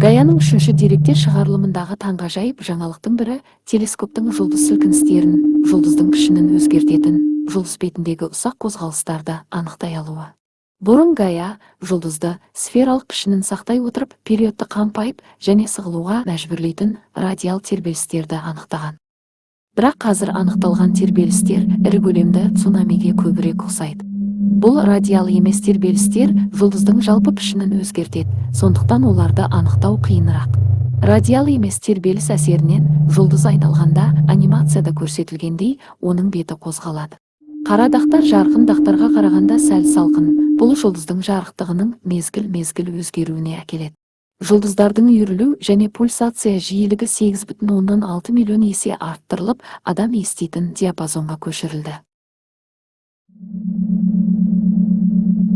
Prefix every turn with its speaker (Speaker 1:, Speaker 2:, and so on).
Speaker 1: гаяның үшінші деректер шығарылымындағы таңғажайып жаңалықтың бірі телескоптың жұлдыз сілкіністерін жұлдыздың пішінін өзгертетін жұлдыз бетіндегі ұсақ қозғалыстарды анықтай алуы. Бұрын гая жұлдызды сфералық пішінін сақтай отырып периодты қампайып және сығылуға мәжбүрлейтін радиал тербелістерді анықтаған. Бірақ қазір анықталған тербелістер ірі көлемді цунамиге көбірек ұқсайды. Бұл радиал емес тербелістер жұлдыздың жалпы пішінін өзгертеді. Сондықтан оларды анықтау қиынырақ. Радиал емес тербеліс әсерінен жұлдыз айналғанда анимацияда көрсетілгендей оның беті қозғалады. Қара дақтар жарқын дақтарға қарағанда сәл салқын бұл жұлдыздың жарықтығының мезгіл мезгіл өзгеруіне әкеледі. Жұлдыздардың үйірілу және пульсация жиілігі сегіз бүтін оннан алты миллион есе арттырылып адам еститін диапазонға көшірілді. Thank you.